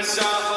What's?